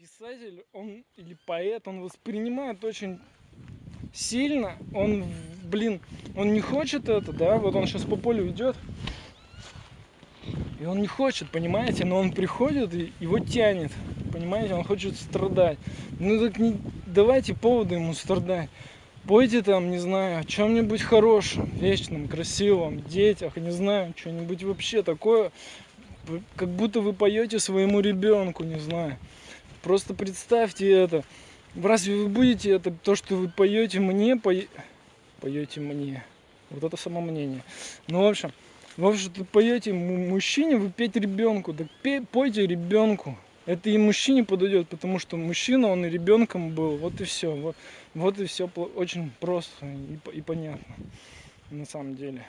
писатель, он или поэт, он воспринимает очень сильно, он, блин, он не хочет это, да, вот он сейчас по полю идет, и он не хочет, понимаете, но он приходит и его тянет, понимаете, он хочет страдать. Ну так не давайте поводы ему страдать. Пойте там, не знаю, о чем-нибудь хорошем, вечном, красивом, детях, не знаю, что-нибудь вообще такое, как будто вы поете своему ребенку, не знаю. Просто представьте это. Разве вы будете это, то, что вы поете мне, пое... поете мне? Вот это само мнение. Ну, в общем, в общем, ты поете мужчине, вы петь ребенку. Так пей, пойте ребенку. Это и мужчине подойдет, потому что мужчина, он и ребенком был. Вот и все. Вот, вот и все очень просто и, и понятно на самом деле.